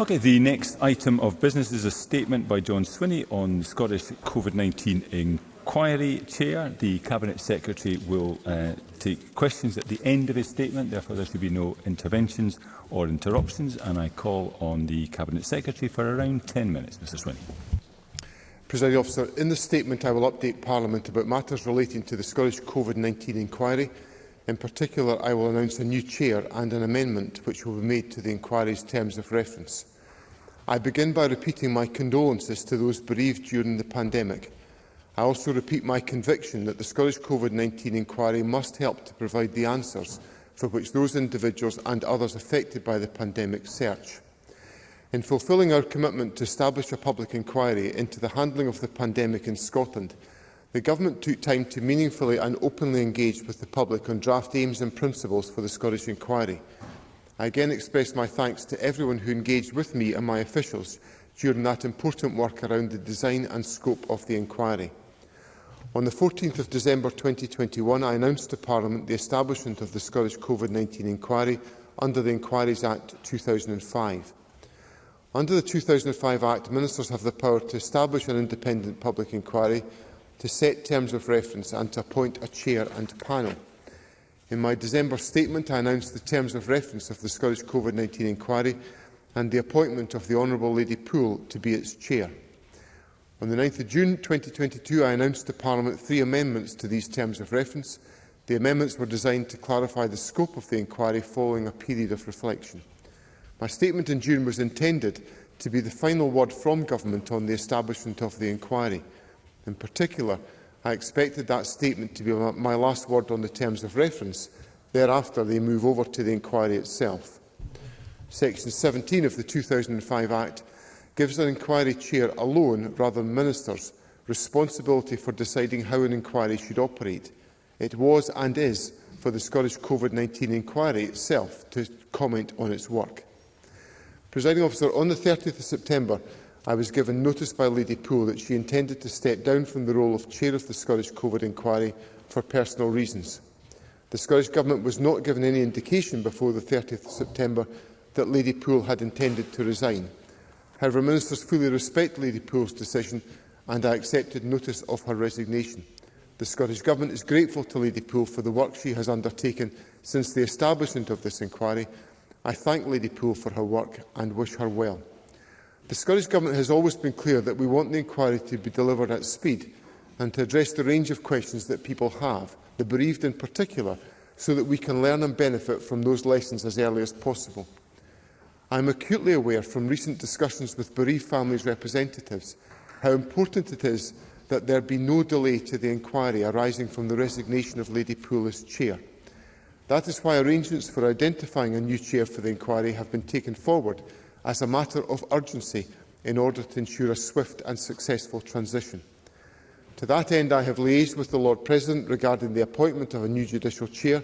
Okay, the next item of business is a statement by John Swinney on the Scottish COVID-19 inquiry chair. The Cabinet Secretary will uh, take questions at the end of his statement, therefore there should be no interventions or interruptions, and I call on the Cabinet Secretary for around 10 minutes. Mr Swinney. Presiding officer, in the statement I will update Parliament about matters relating to the Scottish COVID-19 inquiry. In particular, I will announce a new chair and an amendment which will be made to the inquiry's terms of reference. I begin by repeating my condolences to those bereaved during the pandemic. I also repeat my conviction that the Scottish COVID-19 inquiry must help to provide the answers for which those individuals and others affected by the pandemic search. In fulfilling our commitment to establish a public inquiry into the handling of the pandemic in Scotland, the Government took time to meaningfully and openly engage with the public on draft aims and principles for the Scottish inquiry. I again express my thanks to everyone who engaged with me and my officials during that important work around the design and scope of the inquiry. On the 14th of December 2021, I announced to Parliament the establishment of the Scottish COVID-19 inquiry under the Inquiries Act 2005. Under the 2005 Act, Ministers have the power to establish an independent public inquiry, to set terms of reference and to appoint a chair and panel. In my December statement, I announced the terms of reference of the Scottish COVID-19 inquiry and the appointment of the Honourable Lady Poole to be its chair. On the 9th of June 2022, I announced to Parliament three amendments to these terms of reference. The amendments were designed to clarify the scope of the inquiry following a period of reflection. My statement in June was intended to be the final word from Government on the establishment of the inquiry. In particular, I expected that statement to be my last word on the terms of reference. Thereafter, they move over to the inquiry itself. Section 17 of the 2005 Act gives an inquiry chair alone, rather than ministers, responsibility for deciding how an inquiry should operate. It was and is for the Scottish COVID-19 inquiry itself to comment on its work. Presiding officer, on the 30th of September, I was given notice by Lady Poole that she intended to step down from the role of chair of the Scottish COVID inquiry for personal reasons. The Scottish Government was not given any indication before the 30th of September that Lady Poole had intended to resign. However, ministers fully respect Lady Poole's decision and I accepted notice of her resignation. The Scottish Government is grateful to Lady Poole for the work she has undertaken since the establishment of this inquiry. I thank Lady Poole for her work and wish her well. The Scottish Government has always been clear that we want the inquiry to be delivered at speed and to address the range of questions that people have, the bereaved in particular, so that we can learn and benefit from those lessons as early as possible. I am acutely aware from recent discussions with bereaved families' representatives how important it is that there be no delay to the inquiry arising from the resignation of Lady Poole as chair. That is why arrangements for identifying a new chair for the inquiry have been taken forward as a matter of urgency in order to ensure a swift and successful transition. To that end, I have liaised with the Lord President regarding the appointment of a new judicial chair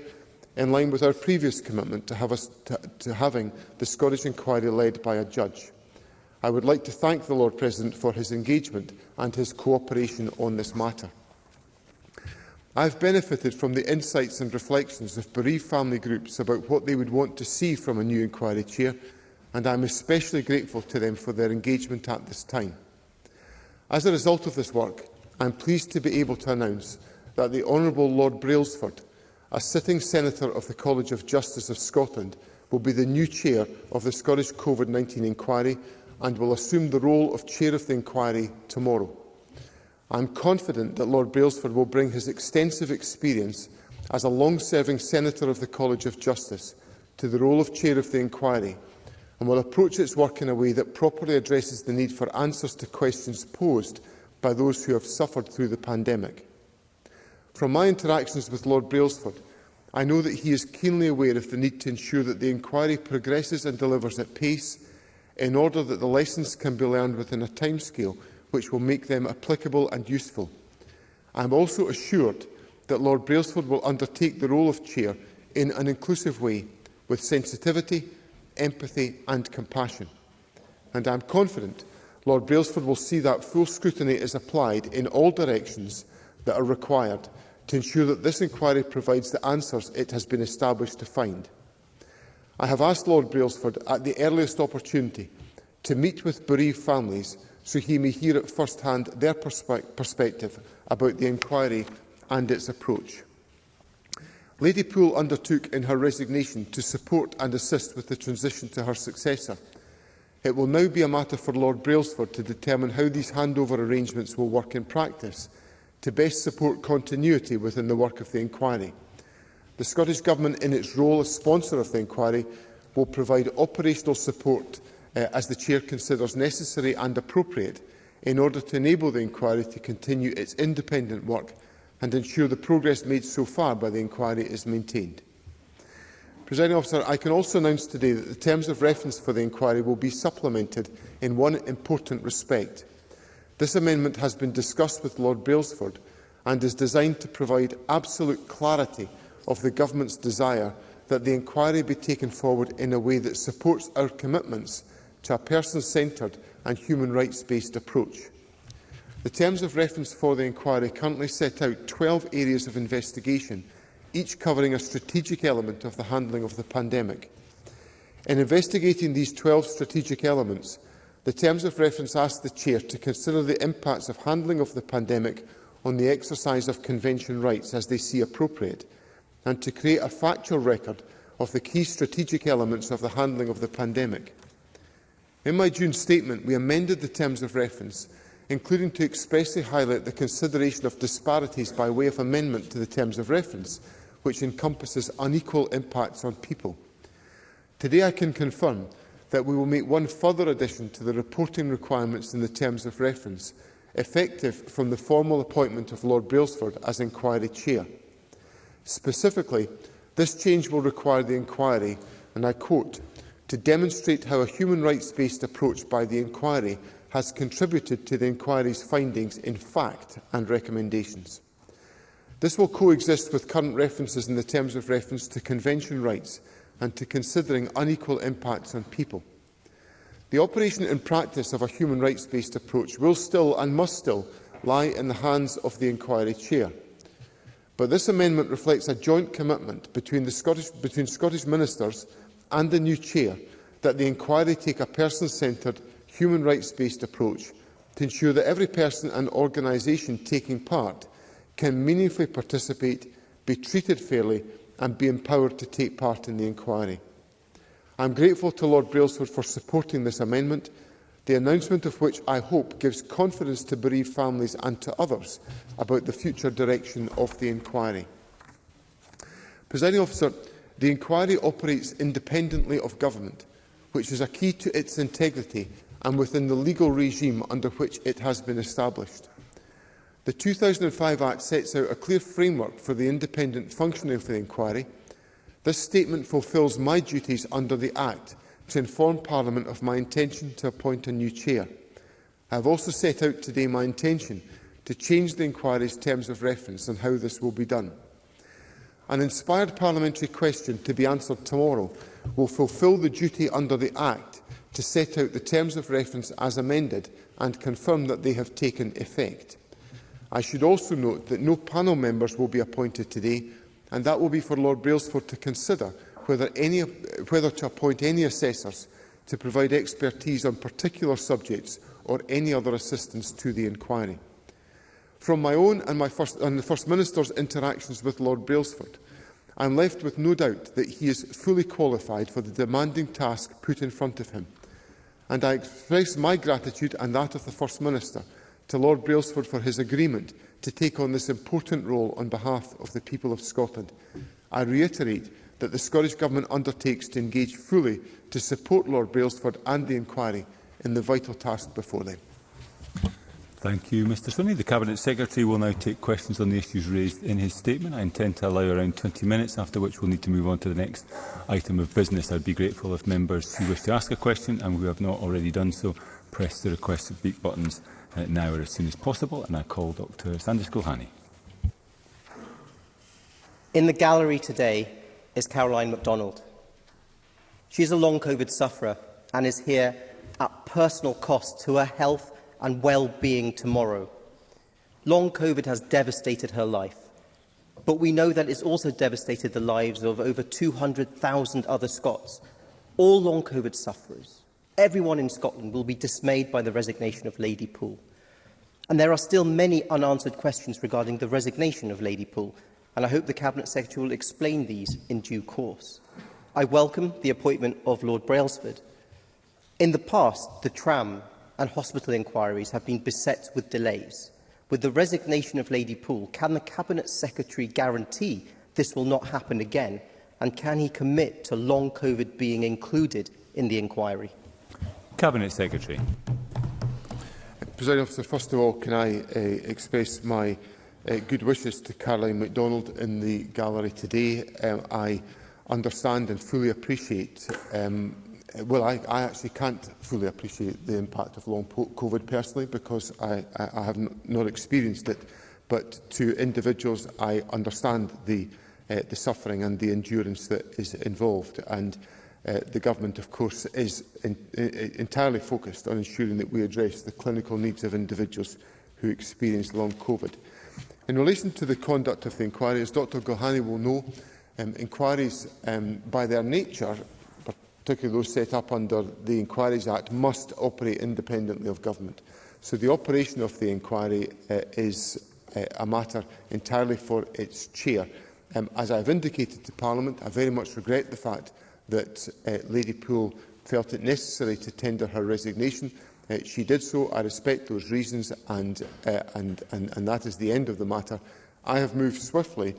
in line with our previous commitment to, have a, to, to having the Scottish inquiry led by a judge. I would like to thank the Lord President for his engagement and his cooperation on this matter. I have benefited from the insights and reflections of bereaved family groups about what they would want to see from a new inquiry chair and I am especially grateful to them for their engagement at this time. As a result of this work, I'm pleased to be able to announce that the Honourable Lord Brailsford, a sitting Senator of the College of Justice of Scotland, will be the new Chair of the Scottish COVID-19 Inquiry and will assume the role of Chair of the Inquiry tomorrow. I'm confident that Lord Brailsford will bring his extensive experience as a long-serving Senator of the College of Justice to the role of Chair of the Inquiry and will approach its work in a way that properly addresses the need for answers to questions posed by those who have suffered through the pandemic. From my interactions with Lord Brailsford, I know that he is keenly aware of the need to ensure that the inquiry progresses and delivers at pace in order that the lessons can be learned within a timescale which will make them applicable and useful. I am also assured that Lord Brailsford will undertake the role of Chair in an inclusive way, with sensitivity empathy and compassion. And I'm confident Lord Brailsford will see that full scrutiny is applied in all directions that are required to ensure that this inquiry provides the answers it has been established to find. I have asked Lord Brailsford at the earliest opportunity to meet with bereaved families so he may hear at first hand their perspe perspective about the inquiry and its approach. Lady Poole undertook in her resignation to support and assist with the transition to her successor. It will now be a matter for Lord Brailsford to determine how these handover arrangements will work in practice to best support continuity within the work of the inquiry. The Scottish Government, in its role as sponsor of the inquiry, will provide operational support uh, as the Chair considers necessary and appropriate in order to enable the inquiry to continue its independent work and ensure the progress made so far by the inquiry is maintained. Presiding officer, I can also announce today that the terms of reference for the inquiry will be supplemented in one important respect. This amendment has been discussed with Lord Brailsford and is designed to provide absolute clarity of the Government's desire that the inquiry be taken forward in a way that supports our commitments to a person-centred and human rights-based approach. The terms of reference for the inquiry currently set out 12 areas of investigation, each covering a strategic element of the handling of the pandemic. In investigating these 12 strategic elements, the terms of reference asked the Chair to consider the impacts of handling of the pandemic on the exercise of convention rights as they see appropriate, and to create a factual record of the key strategic elements of the handling of the pandemic. In my June statement, we amended the terms of reference including to expressly highlight the consideration of disparities by way of amendment to the terms of reference, which encompasses unequal impacts on people. Today I can confirm that we will make one further addition to the reporting requirements in the terms of reference, effective from the formal appointment of Lord Brailsford as inquiry chair. Specifically, this change will require the inquiry, and I quote, to demonstrate how a human rights-based approach by the inquiry has contributed to the inquiry's findings in fact and recommendations. This will coexist with current references in the terms of reference to convention rights and to considering unequal impacts on people. The operation and practice of a human rights-based approach will still and must still lie in the hands of the inquiry chair. But this amendment reflects a joint commitment between, the Scottish, between Scottish ministers and the new chair that the inquiry take a person-centred human rights-based approach to ensure that every person and organisation taking part can meaningfully participate, be treated fairly and be empowered to take part in the inquiry. I am grateful to Lord Brailsford for supporting this amendment, the announcement of which I hope gives confidence to bereaved families and to others about the future direction of the inquiry. Presiding officer, the inquiry operates independently of government, which is a key to its integrity and within the legal regime under which it has been established. The 2005 Act sets out a clear framework for the independent functioning of the inquiry. This statement fulfils my duties under the Act to inform Parliament of my intention to appoint a new chair. I have also set out today my intention to change the inquiry's terms of reference and how this will be done. An inspired parliamentary question to be answered tomorrow will fulfil the duty under the Act to set out the terms of reference as amended and confirm that they have taken effect. I should also note that no panel members will be appointed today, and that will be for Lord Brailsford to consider whether, any, whether to appoint any assessors to provide expertise on particular subjects or any other assistance to the inquiry. From my own and, my first, and the First Minister's interactions with Lord Brailsford, I am left with no doubt that he is fully qualified for the demanding task put in front of him and I express my gratitude and that of the First Minister to Lord Brailsford for his agreement to take on this important role on behalf of the people of Scotland. I reiterate that the Scottish Government undertakes to engage fully to support Lord Brailsford and the inquiry in the vital task before them. Thank you, Mr Swinney. The Cabinet Secretary will now take questions on the issues raised in his statement. I intend to allow around 20 minutes, after which we'll need to move on to the next item of business. I'd be grateful if members who wish to ask a question and who have not already done so press the request to speak buttons uh, now or as soon as possible. And I call Dr Sanders Gulhani. In the gallery today is Caroline MacDonald. She is a long COVID sufferer and is here at personal cost to her health and well-being tomorrow. Long COVID has devastated her life, but we know that it's also devastated the lives of over 200,000 other Scots, all long COVID sufferers. Everyone in Scotland will be dismayed by the resignation of Lady Poole. And there are still many unanswered questions regarding the resignation of Lady Poole, and I hope the Cabinet Secretary will explain these in due course. I welcome the appointment of Lord Brailsford. In the past, the tram and hospital inquiries have been beset with delays. With the resignation of Lady Poole, can the Cabinet Secretary guarantee this will not happen again? And can he commit to long COVID being included in the inquiry? Cabinet Secretary. President Officer, first of all, can I uh, express my uh, good wishes to Caroline MacDonald in the gallery today. Um, I understand and fully appreciate um, Uh, well, I, I actually can't fully appreciate the impact of long COVID personally because I, I, I have not experienced it. But to individuals, I understand the, uh, the suffering and the endurance that is involved. And uh, the government, of course, is in, in, entirely focused on ensuring that we address the clinical needs of individuals who experience long COVID. In relation to the conduct of the inquiry, as Dr Gohani will know, um, inquiries um, by their nature particularly those set up under the Inquiries Act, must operate independently of government. So the operation of the inquiry uh, is uh, a matter entirely for its chair. Um, as I have indicated to Parliament, I very much regret the fact that uh, Lady Poole felt it necessary to tender her resignation. Uh, she did so. I respect those reasons, and, uh, and, and, and that is the end of the matter. I have moved swiftly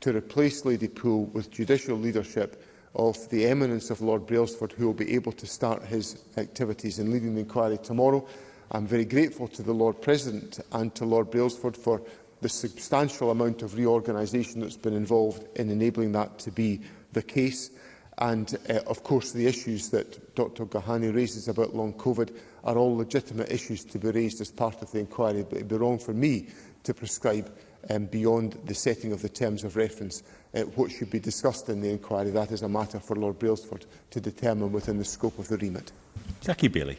to replace Lady Poole with judicial leadership of the eminence of Lord Brailsford, who will be able to start his activities in leading the inquiry tomorrow. I'm very grateful to the Lord President and to Lord Brailsford for the substantial amount of reorganisation that's been involved in enabling that to be the case. And, uh, of course, the issues that Dr Gahani raises about long COVID are all legitimate issues to be raised as part of the inquiry, but it would be wrong for me to prescribe um, beyond the setting of the terms of reference. Uh, what should be discussed in the inquiry, that is a matter for Lord Brailsford to determine within the scope of the remit. Jackie Bailey.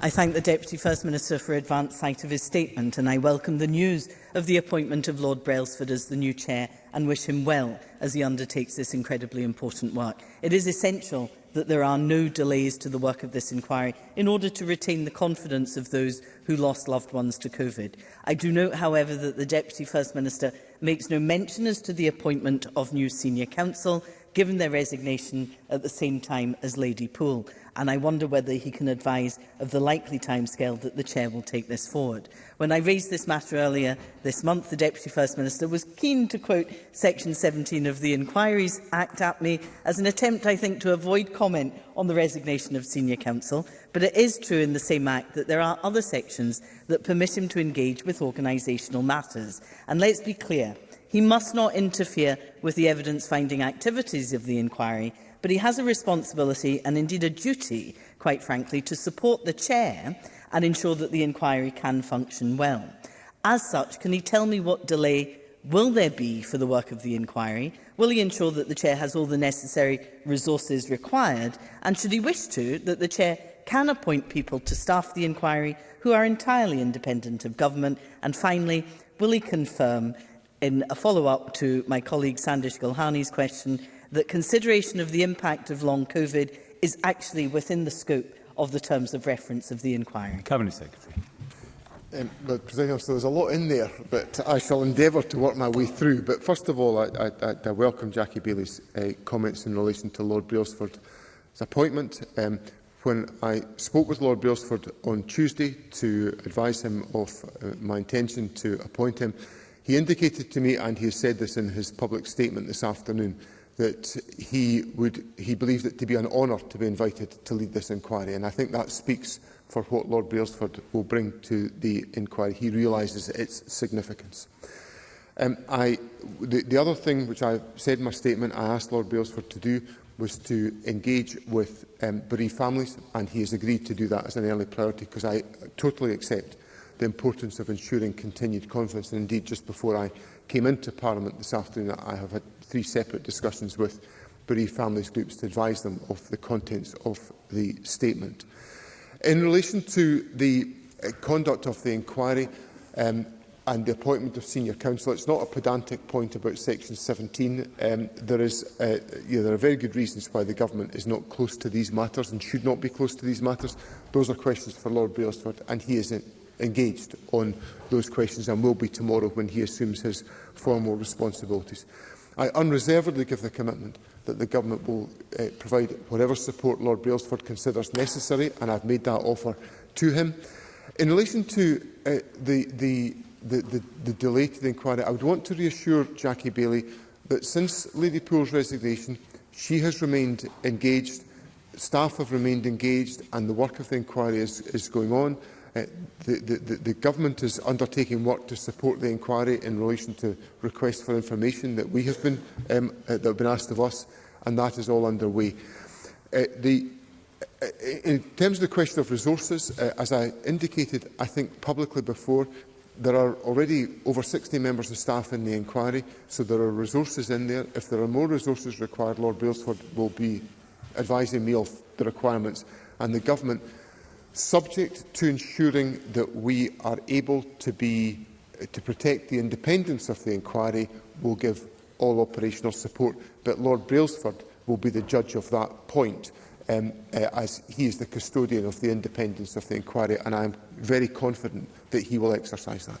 I thank the Deputy First Minister for advance sight of his statement and I welcome the news of the appointment of Lord Brailsford as the new chair and wish him well as he undertakes this incredibly important work. It is essential that there are no delays to the work of this inquiry in order to retain the confidence of those who lost loved ones to COVID. I do note, however, that the Deputy First Minister makes no mention as to the appointment of new senior counsel given their resignation at the same time as Lady Poole, and I wonder whether he can advise of the likely timescale that the Chair will take this forward. When I raised this matter earlier this month, the Deputy First Minister was keen to quote Section 17 of the Inquiries Act at me as an attempt, I think, to avoid comment on the resignation of senior counsel, but it is true in the same act that there are other sections that permit him to engage with organisational matters. And let's be clear, He must not interfere with the evidence-finding activities of the inquiry, but he has a responsibility and indeed a duty, quite frankly, to support the chair and ensure that the inquiry can function well. As such, can he tell me what delay will there be for the work of the inquiry? Will he ensure that the Chair has all the necessary resources required? And should he wish to, that the Chair can appoint people to staff the inquiry who are entirely independent of government? And finally, will he confirm in a follow-up to my colleague Sandish Gulhani's question that consideration of the impact of long COVID is actually within the scope of the terms of reference of the inquiry. Cabinet Secretary. Um, but President so there's a lot in there, but I shall endeavour to work my way through. But first of all, I, I, I welcome Jackie Bailey's uh, comments in relation to Lord Brailsford's appointment. Um, when I spoke with Lord Brailsford on Tuesday to advise him of uh, my intention to appoint him, He indicated to me, and he has said this in his public statement this afternoon, that he, would, he believed it to be an honour to be invited to lead this inquiry. And I think that speaks for what Lord Brailsford will bring to the inquiry. He realises its significance. Um, I, the, the other thing which I said in my statement I asked Lord Brailsford to do was to engage with um, bereaved families, and he has agreed to do that as an early priority because I totally accept the importance of ensuring continued confidence. And indeed, just before I came into Parliament this afternoon, I have had three separate discussions with bereaved families groups to advise them of the contents of the statement. In relation to the uh, conduct of the inquiry um, and the appointment of senior counsel, it's not a pedantic point about section 17. Um, there, is, uh, you know, there are very good reasons why the government is not close to these matters and should not be close to these matters. Those are questions for Lord Brailsford and he is engaged on those questions and will be tomorrow when he assumes his formal responsibilities. I unreservedly give the commitment that the Government will uh, provide whatever support Lord Brailsford considers necessary, and I've made that offer to him. In relation to uh, the, the, the, the, the delay to the inquiry, I would want to reassure Jackie Bailey that since Lady Poole's resignation, she has remained engaged, staff have remained engaged, and the work of the inquiry is, is going on. Uh, the, the, the government is undertaking work to support the inquiry in relation to requests for information that we have been um, uh, that have been asked of us, and that is all underway. Uh, the, uh, in terms of the question of resources, uh, as I indicated, I think publicly before, there are already over 60 members of staff in the inquiry, so there are resources in there. If there are more resources required, Lord Brailsford will be advising me of the requirements, and the government subject to ensuring that we are able to be uh, to protect the independence of the inquiry will give all operational support but Lord Brailsford will be the judge of that point um, uh, as he is the custodian of the independence of the inquiry and I am very confident that he will exercise that.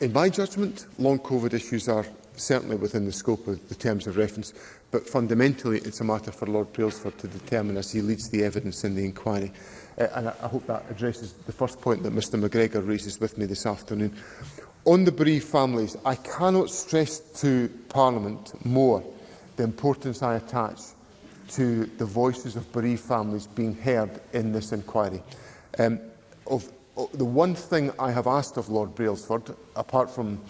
In my judgment, long COVID issues are certainly within the scope of the terms of reference, but fundamentally it's a matter for Lord Brailsford to determine as he leads the evidence in the inquiry. Uh, and I, I hope that addresses the first point that Mr McGregor raises with me this afternoon. On the bereaved families, I cannot stress to Parliament more the importance I attach to the voices of bereaved families being heard in this inquiry. Um, of, of the one thing I have asked of Lord Brailsford, apart from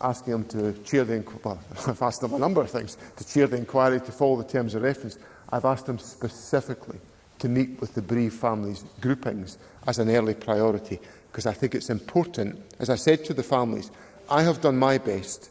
asking him to chair the inquiry, well, I've asked him a number of things, to chair the inquiry, to follow the terms of reference, I've asked him specifically to meet with the bereaved families groupings as an early priority because I think it's important. As I said to the families, I have done my best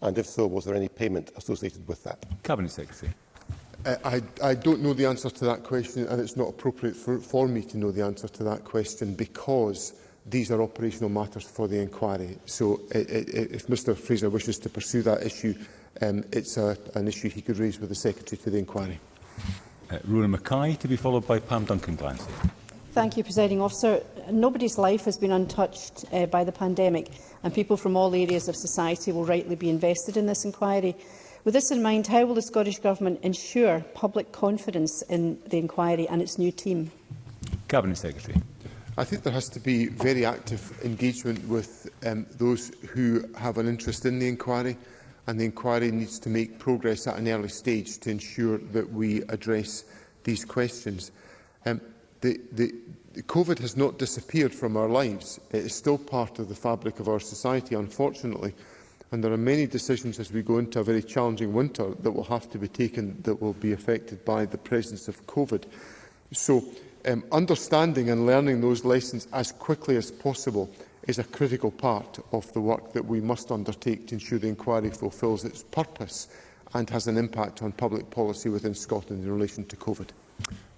And if so, was there any payment associated with that? Cabinet Secretary. Uh, I, I don't know the answer to that question and it's not appropriate for, for me to know the answer to that question because these are operational matters for the inquiry. So it, it, if Mr Fraser wishes to pursue that issue, um, it's a, an issue he could raise with the Secretary to the inquiry. Uh, Rona Mackay to be followed by Pam Duncan-Glancy. Thank you, Presiding Officer. Nobody's life has been untouched uh, by the pandemic, and people from all areas of society will rightly be invested in this inquiry. With this in mind, how will the Scottish Government ensure public confidence in the inquiry and its new team? Cabinet Secretary. I think there has to be very active engagement with um, those who have an interest in the inquiry, and the inquiry needs to make progress at an early stage to ensure that we address these questions. Um, The, the, COVID has not disappeared from our lives. It is still part of the fabric of our society, unfortunately. And there are many decisions as we go into a very challenging winter that will have to be taken that will be affected by the presence of COVID. So um, understanding and learning those lessons as quickly as possible is a critical part of the work that we must undertake to ensure the inquiry fulfils its purpose and has an impact on public policy within Scotland in relation to COVID.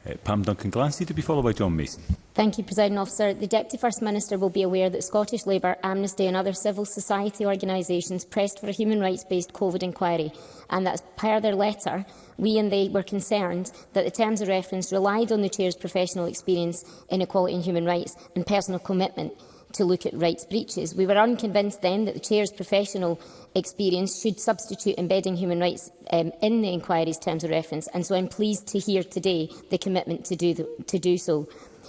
Eh, Pam Duncan-Glancy to be followed by John Mason. Thank you, President Officer. The Deputy First Minister will be aware that Scottish Labour, Amnesty and other civil society organisations pressed for a human rights-based COVID inquiry, and that, per their letter, we and they were concerned that the terms of reference relied on the Chair's professional experience in equality and human rights and personal commitment to look at rights breaches. We were unconvinced then that the Chair's professional experience should substitute embedding human rights um, in the inquiry's terms of reference, and so I'm pleased to hear today the commitment to do, the, to do so.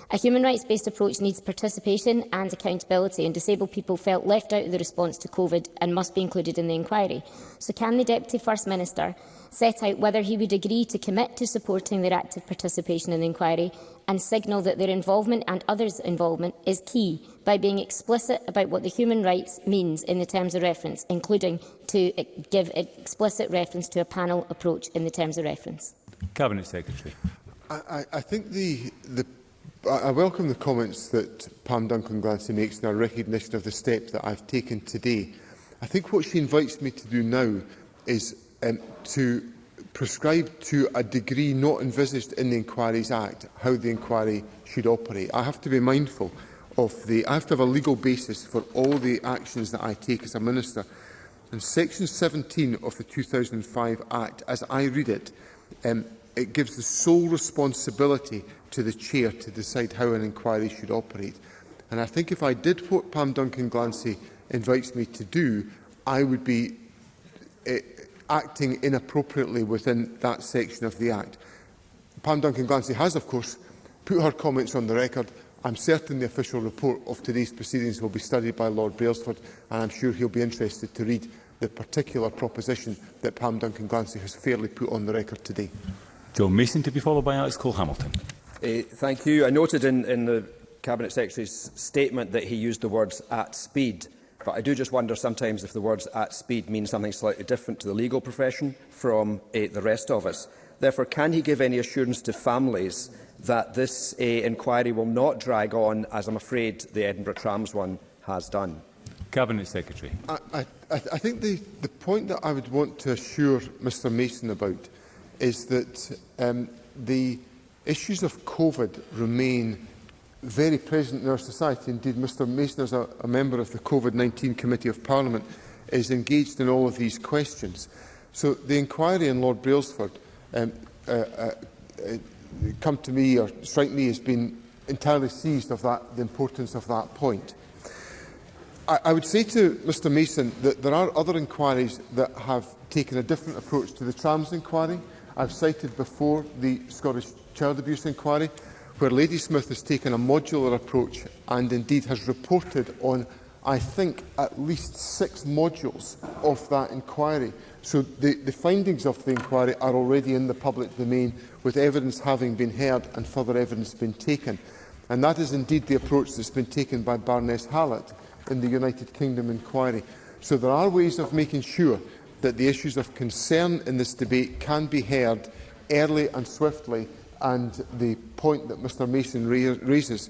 A human rights-based approach needs participation and accountability, and disabled people felt left out of the response to COVID and must be included in the inquiry. So can the Deputy First Minister set out whether he would agree to commit to supporting their active participation in the inquiry and signal that their involvement and others' involvement is key by being explicit about what the human rights means in the terms of reference, including to e-, give explicit reference to a panel approach in the terms of reference. Cabinet Secretary. I, I think the, the I welcome the comments that Pam Duncan Glancy makes in our recognition of the step that I've taken today. I think what she invites me to do now is um, to prescribed to a degree not envisaged in the Inquiries Act how the inquiry should operate. I have to be mindful of the... I have to have a legal basis for all the actions that I take as a minister. And Section 17 of the 2005 Act, as I read it, um, it gives the sole responsibility to the chair to decide how an inquiry should operate. And I think if I did what Pam Duncan Glancy invites me to do, I would be... Eh, acting inappropriately within that section of the Act. Pam Duncan Glancy has, of course, put her comments on the record. I'm certain the official report of today's proceedings will be studied by Lord Brailsford, and I'm sure he'll be interested to read the particular proposition that Pam Duncan Glancy has fairly put on the record today. John Mason to be followed by Alex Cole-Hamilton. Uh, eh, thank you. I noted in, in the Cabinet Secretary's statement that he used the words at speed. But I do just wonder sometimes if the words at speed mean something slightly different to the legal profession from uh, the rest of us. Therefore, can he give any assurance to families that this uh, inquiry will not drag on, as I'm afraid the Edinburgh Trams one has done? Cabinet Secretary. I, I, I think the, the point that I would want to assure Mr Mason about is that um, the issues of COVID remain very present in our society. Indeed, Mr Mason, as a, a member of the COVID-19 Committee of Parliament, is engaged in all of these questions. So the inquiry in Lord Brailsford um, uh, uh, uh, come to me or strike me has been entirely seized of that, the importance of that point. I, I would say to Mr Mason that there are other inquiries that have taken a different approach to the trams inquiry. I've cited before the Scottish child abuse inquiry where Ladysmith has taken a modular approach and indeed has reported on, I think, at least six modules of that inquiry. So the, the findings of the inquiry are already in the public domain, with evidence having been heard and further evidence been taken. And that is indeed the approach that's been taken by Baroness Hallett in the United Kingdom inquiry. So there are ways of making sure that the issues of concern in this debate can be heard early and swiftly and the point that Mr Mason raises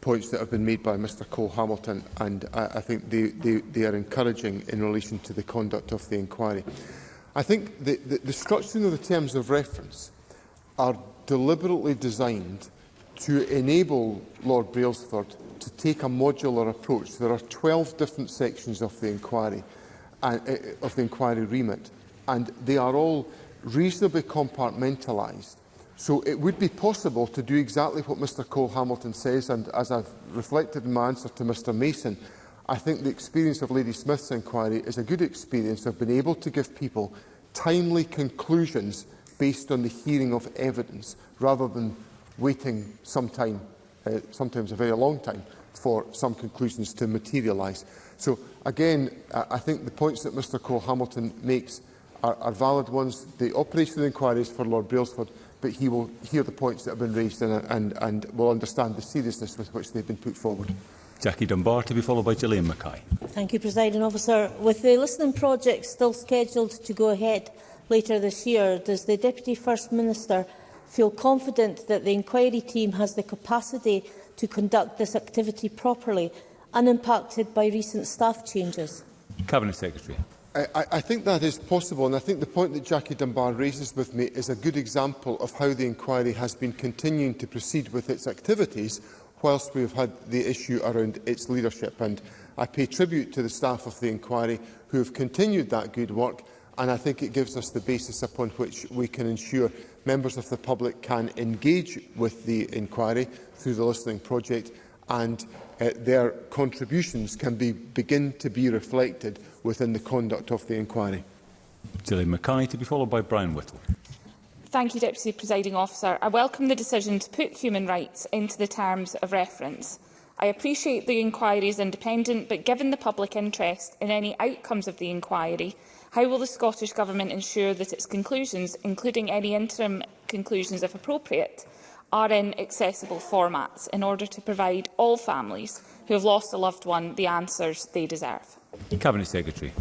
points that have been made by Mr Cole Hamilton and I, I think they, they, they are encouraging in relation to the conduct of the inquiry. I think the, the, the structuring of the terms of reference are deliberately designed to enable Lord Brailsford to take a modular approach. There are 12 different sections of the inquiry, uh, uh, of the inquiry remit, and they are all reasonably compartmentalised So it would be possible to do exactly what Mr Cole Hamilton says, and as I've reflected in my answer to Mr Mason, I think the experience of Lady Smith's inquiry is a good experience of being able to give people timely conclusions based on the hearing of evidence, rather than waiting some time, uh, sometimes a very long time, for some conclusions to materialise. So again, I think the points that Mr Cole Hamilton makes are, are valid ones. The operation of the inquiry is for Lord Brailsford but he will hear the points that have been raised and, and, and will understand the seriousness with which they've been put forward. Jackie Dunbar to be followed by Gillian Mackay. Thank you, Presiding Officer. With the listening project still scheduled to go ahead later this year, does the Deputy First Minister feel confident that the inquiry team has the capacity to conduct this activity properly, unimpacted by recent staff changes? Cabinet Secretary. I, I think that is possible, and I think the point that Jackie Dunbar raises with me is a good example of how the inquiry has been continuing to proceed with its activities whilst we have had the issue around its leadership. And I pay tribute to the staff of the inquiry who have continued that good work, and I think it gives us the basis upon which we can ensure members of the public can engage with the inquiry through the listening project and uh, their contributions can be, begin to be reflected within the conduct of the inquiry. Dillian Mackay to be followed by Brian Whittle. Thank you, Deputy Presiding Officer. I welcome the decision to put human rights into the terms of reference. I appreciate the inquiry is independent, but given the public interest in any outcomes of the inquiry, how will the Scottish Government ensure that its conclusions, including any interim conclusions if appropriate, are in accessible formats in order to provide all families who have lost a loved one the answers they deserve? Cabinet Secretary.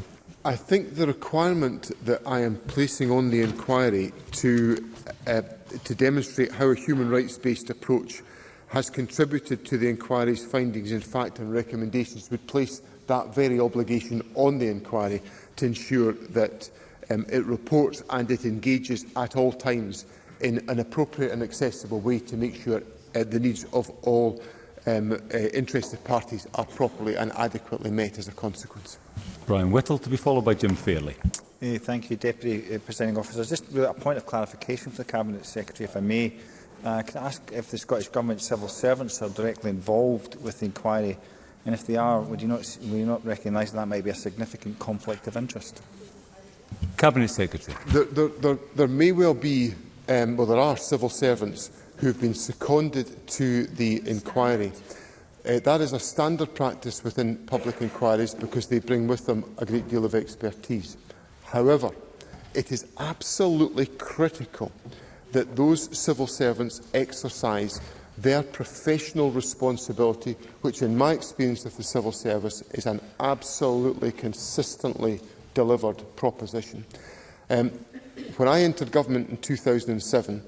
I think the requirement that I am placing on the inquiry to, uh, to demonstrate how a human rights-based approach has contributed to the inquiry's findings in fact and recommendations would place that very obligation on the inquiry to ensure that um, it reports and it engages at all times in an appropriate and accessible way to make sure uh, the needs of all um, uh, interested parties are properly and adequately met as a consequence. Brian Whittle to be followed by Jim Fairley. Uh, thank you, Deputy uh, Presiding Officer. Just a point of clarification for the Cabinet Secretary, if I may. Uh, can I ask if the Scottish Government civil servants are directly involved with the inquiry? And if they are, would you not, would you not recognise that, that might be a significant conflict of interest? Cabinet Secretary. There, there, there, there may well be um, well, there are civil servants who have been seconded to the inquiry. Uh, that is a standard practice within public inquiries because they bring with them a great deal of expertise. However, it is absolutely critical that those civil servants exercise their professional responsibility, which in my experience of the civil service is an absolutely consistently delivered proposition. Um, when I entered government in 2007,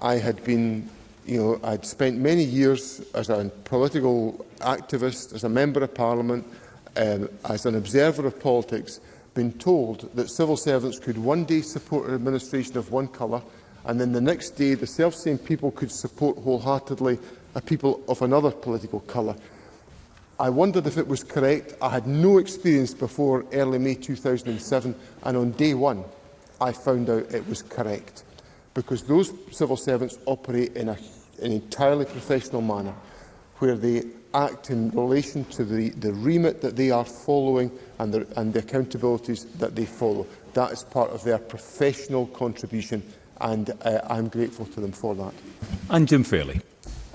I had been, you know, I'd spent many years as a political activist, as a member of parliament, um, as an observer of politics, been told that civil servants could one day support an administration of one colour, and then the next day the self-same people could support wholeheartedly a people of another political colour. I wondered if it was correct. I had no experience before early May 2007, and on day one, I found out it was correct. Because those civil servants operate in a, an entirely professional manner, where they act in relation to the, the remit that they are following and the, and the accountabilities that they follow. That is part of their professional contribution, and uh, I'm grateful to them for that. And Jim Fairley.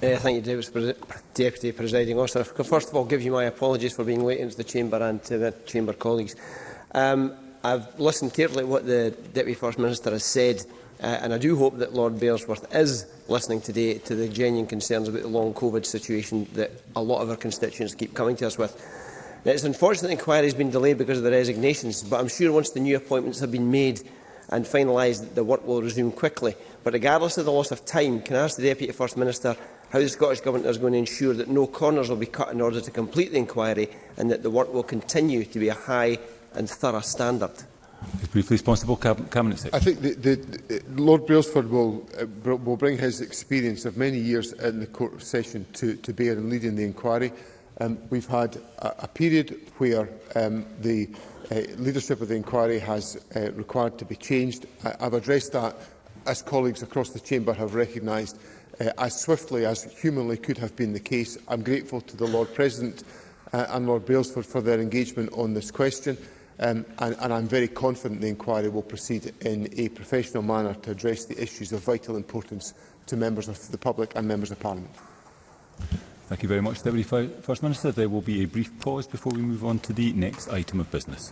Uh, thank you, Davis, Pre Deputy Presiding Officer. I first of all give you my apologies for being late into the Chamber and to the Chamber colleagues. Um, I've listened carefully what the Deputy First Minister has said, uh, and I do hope that Lord Bearsworth is listening today to the genuine concerns about the long COVID situation that a lot of our constituents keep coming to us with. Now, it's unfortunate the inquiry has been delayed because of the resignations, but I'm sure once the new appointments have been made and finalised, the work will resume quickly. But regardless of the loss of time, can I ask the Deputy First Minister how the Scottish Government is going to ensure that no corners will be cut in order to complete the inquiry and that the work will continue to be a high and thorough standard. Briefly responsible cabinet secretary. I think the, the, the Lord Brailsford will uh, will bring his experience of many years in the court session to to bear in leading the inquiry. Um, we've had a, a period where um, the uh, leadership of the inquiry has uh, required to be changed. I, I've addressed that as colleagues across the chamber have recognised uh, as swiftly as humanly could have been the case. I'm grateful to the Lord President uh, and Lord Brailsford for their engagement on this question. Um, and, and I'm very confident the inquiry will proceed in a professional manner to address the issues of vital importance to members of the public and members of Parliament. Thank you very much, Deputy First Minister. There will be a brief pause before we move on to the next item of business.